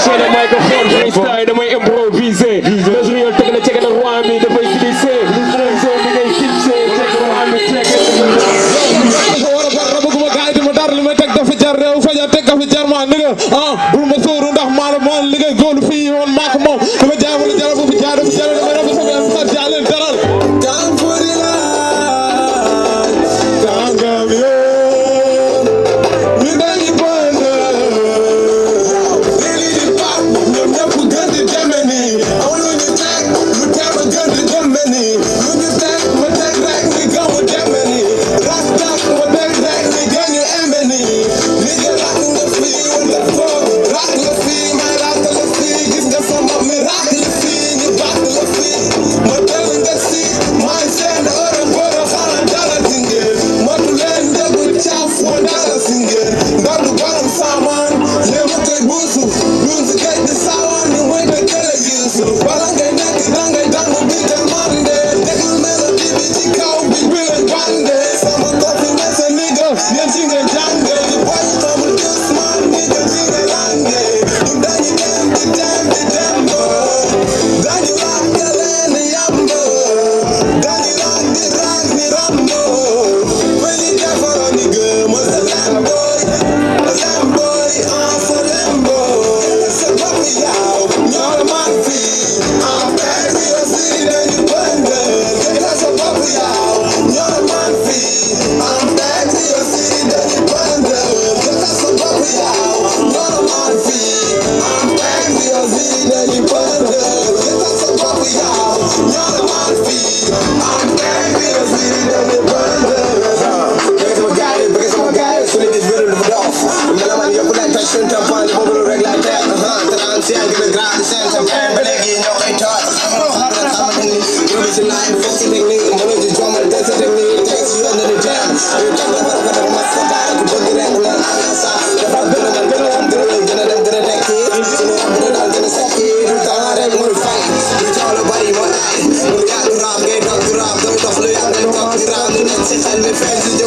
positionné microphone freestyle damay improviser. العاطفة عاطمة قلبي فاز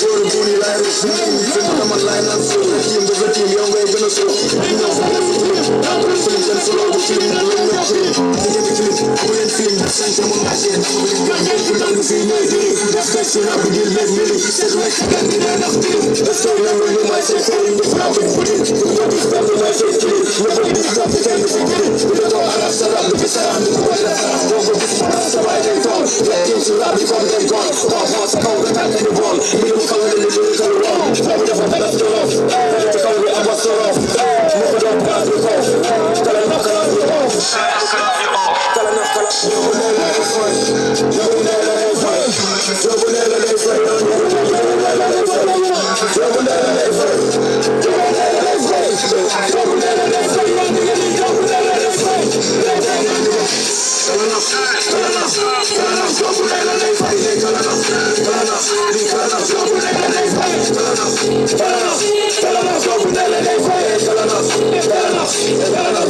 Feel the booty like it's Stop Espéranos, espéranos, espéranos, espéranos, espéranos, espéranos, espéranos, espéranos, espéranos,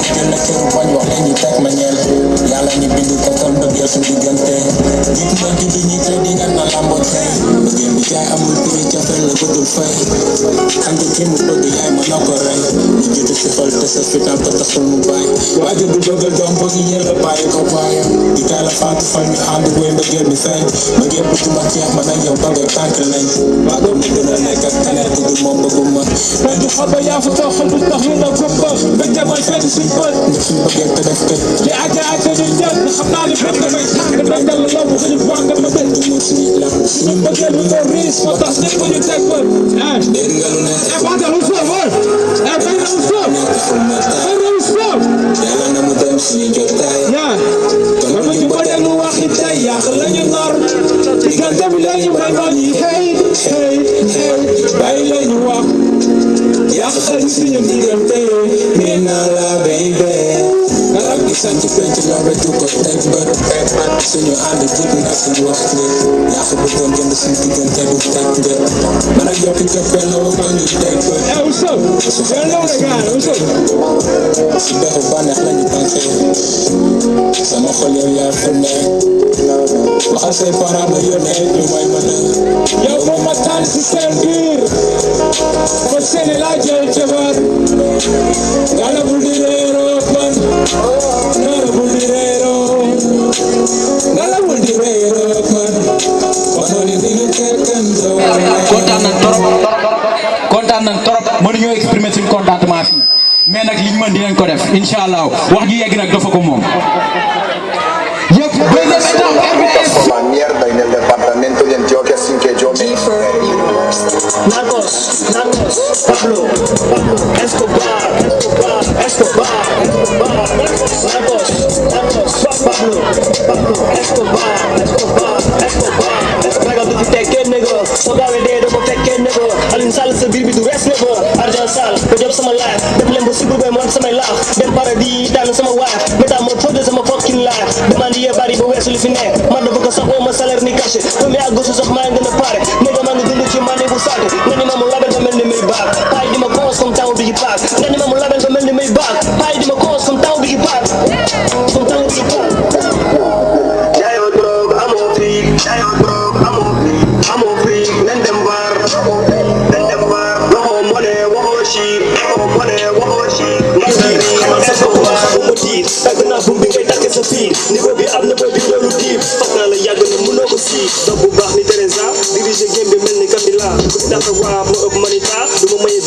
di yàlla kenn bañ wax leen ñu teg ma ñeel yàlla ñu bind ko kon di nga na làmbo tey bëggeen bi jaay amul prix cafel la bëggul fay ànd ki mu bëgg yaay ma na ko rey ñu juddu si xol te sa di kaay la faatu fan ñu ànd wéy mbëggeel bi feeñ mbëggeel bu tuma jeex ma nañ yow bëgg tànk lañ waa ko لعداءة الجد حطالي حطمي نبدل اللوم غلب وانقل مدد من بقل والريس والتصديق والتكبر ابعد الوصول ابعد الوصول ابعد الوصول جعلنا متمشي جبتاي يا كما من بدل واحد تاي خلاني النار تكلم لي وغيباني هاي هاي هاي باي لي واحد يا خلاني سنين suñu wax ni yàq bu doon jënd suñu diggante du teg njët man ak yow ki jëppee la ba ñu teg bët eh what's up hello the guy what's up si defu bànneex lañu tànke sama xol yow yaa fu ne waxal say parents ba yónnee ñu may incha allah wax ji yegg nag dafa ko moom. Comme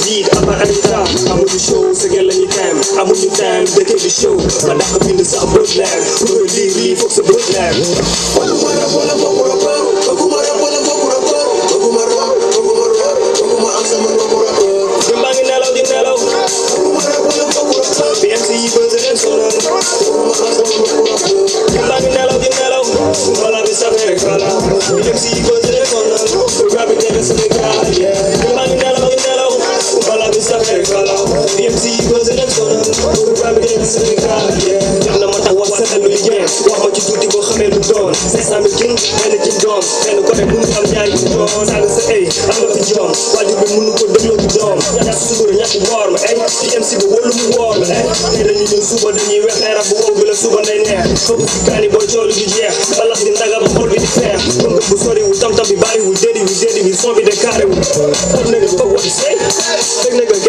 du ma maye biid à part Anita. Amuñu show, sa gel la ñu time, dëkk di show. Ma dàq bind sax bët leer, nga lire lii foog sa bët leer. what you say. Big nigga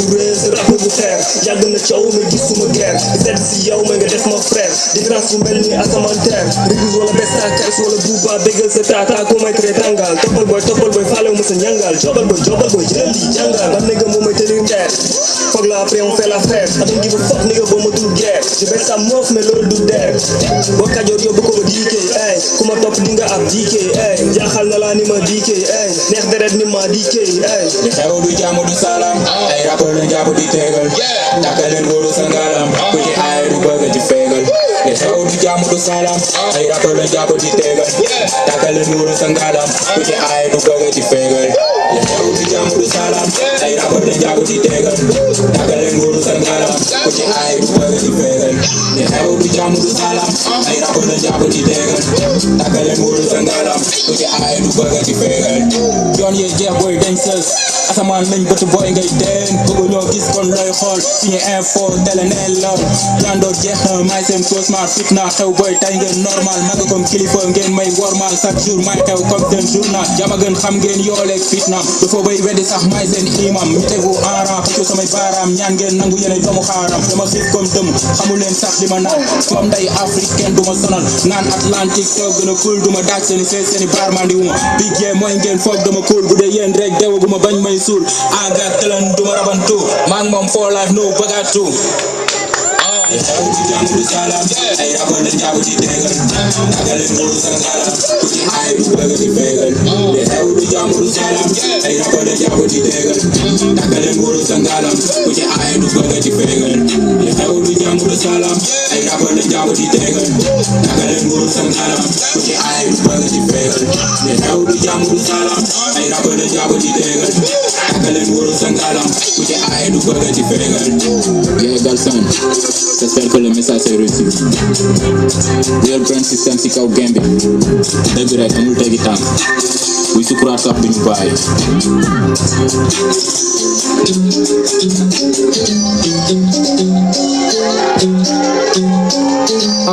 xeer yàgg na coow mais gis suma guerre. Di seet si yow mais nga def ma frère. Différence bu mel ni asamanteer rigis wala besta kays wala buuba bégal sa taata ko may tré tàngal toppal booy toppal booy faale ma sa ñangal jobal booy jobal booy jëlal lii jàngal. Man nigga moom may tëli ndeer foog la après on fait la fête. I don't give a fuck nigga boo ma dul guerre. Je vais sa moof mais loolu du deer boo kajoor yóbbu ko ba diike ey ku ma topp di nga ab diike ey jaaxal na laa ni ma diike ey neex deret ni ma diike ey li xew du jàmm du salaam ay rappeur lañ jàpp di tegal tàkkaleen wóoru sa ngalam ku ci aay du bëgg ci feegal li xew du jàmm du salaam ay rappeur lañ jàpp di tegal tàkkaleen wóoru sa ngalam ku ci aay du bëgg ci feegal li xew du jàmm du salaam ay rappeur lañ jàpp di tegal tàkkaleen wóoru sa ci aay du bëgg ci feegal li xew du jàmm du salaam ay rappeur lañ jàpp di tegal ngalam ku ci aay du bëgg ci asamaan lañ bëtt booy ngay teen bëgg ñoo gis kon looy xool suñu info télé neen la yandoor jeex na maay seen cosmar fitna xew booy tay ngeen normal. Maga comme kilifa ngeen may wormal chaque jour may xew comme seen journal jama gën xam ngeen yooleeg fitna dafa bay weddi sax maay seen imam. Ñu tegu en rang xëccoo samay baaraam. Ñaan ngeen nangu yéene doomu xaaram. Dama xiif comme dëm xamul leen sax li ma naan. Comme nday africaine du ma sonal. Naan atlantique toog gën a cool du ma daaj seeni seet seeni baarmandi wu ma. Big yeah mooy ngeen foog dama cool. Bu dee yéen rek deewaguma bañ may suul aga tëlan du ma rabantu maa ngi moom for life no bagaatu du salaam ay jàpp ci tegal nagale nguuru sa ngalam ku ci aay du bëgg ci feegal li xew ci jàmm du salaam ay jàpp ci tegal nagale nguuru sa ngalam ku ci aay du bëgg ci feegal li xew ci jàmm du salaam ay jàpp ci tegal nagale nguuru sa ngalam ku ci aay du nagale nguuru sa ngalam ku ci aay du bëgg ci feegal yeah Galsen J'espère que le message est reçu. Real Brand System si kaw game bi dëgg rek amul tegi tànk buy sukuraat sax duñu bàyyi.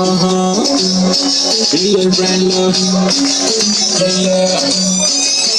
Uh-huh. Real brand love. Yeah. Uh-huh.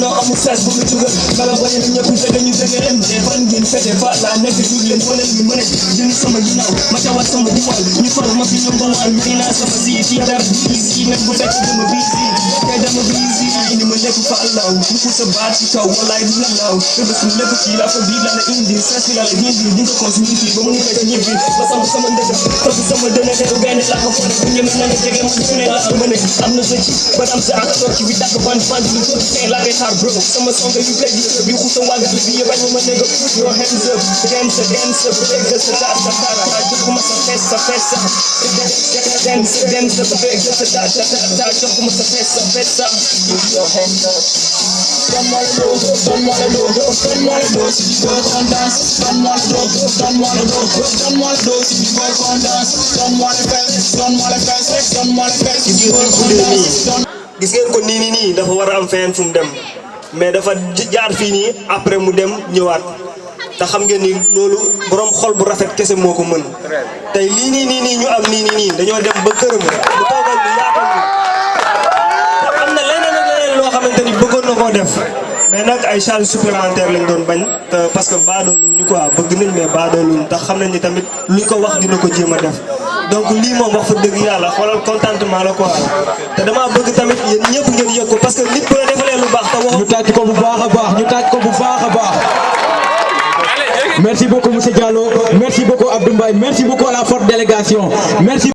Non amul sas bu mu jugal bala bañ a ñëpp fekk ñu fekk ren des fan ngeen fete fa la nekk jug leen wane ñu mën a jënd sama ginnaaw ma tawat sama diwaan ñu fal ma fi ñoom ba waan ñu naa sama si ci dar bi si nag bu fekk dama bi si kay dama bi si indi ma nekk fa law ñu fu sa baat ci kaw wallaay du la law te su lépp ci la fa bi la la indi sas bi la la indi di nga consumé fii ba mu ñu fekk ñibbi ba sama sama ndëgg topp sama dënn te gaynde la ko fone bu ñëme na nga jege ma fu ne la am ne am na sa ci ba am sa ak toog ci bi dàgg ban fan lu ko tey la koy xaar bro sama song yu play di bi xusa wagal bi yëpp ñu ma nekk put your hands up dance dance break sa ta ta ta ta joxuma sa fess sa fess dance dance break sa ta ta ta ta joxuma sa fess sa fess put your hands up Don't gis ko nii nii nii dafa war am fenn fu dem mais dafa jaar fii nii après mu dem ñëwaat xam ngeen ni borom xol bu rafet kese moo ko mën tey lii nii ñu am nii dem ba yaatal ñu te am na leneen ak leneen loo xamante ni bëggoon na koo def mais nag ay charge supplémentaire lañ doon bañ te parce que ñu quoi bëgg nañ mais tax xam nañ ni tamit luñ ko wax dina ko def. Donc lii moom wax fa dëgg yàlla xoolal contentement la quoi. Te damaa bëgg tamit ñëpp ngeen yëg ko parce que nit bu la defalee lu baax te ñu waxoo tàcc ko bu baax a baax ñu ko bu baax merci beaucoup monsieur Diallo. Merci beaucoup Abdou Mbaye. Merci beaucoup à la forte délégation. Merci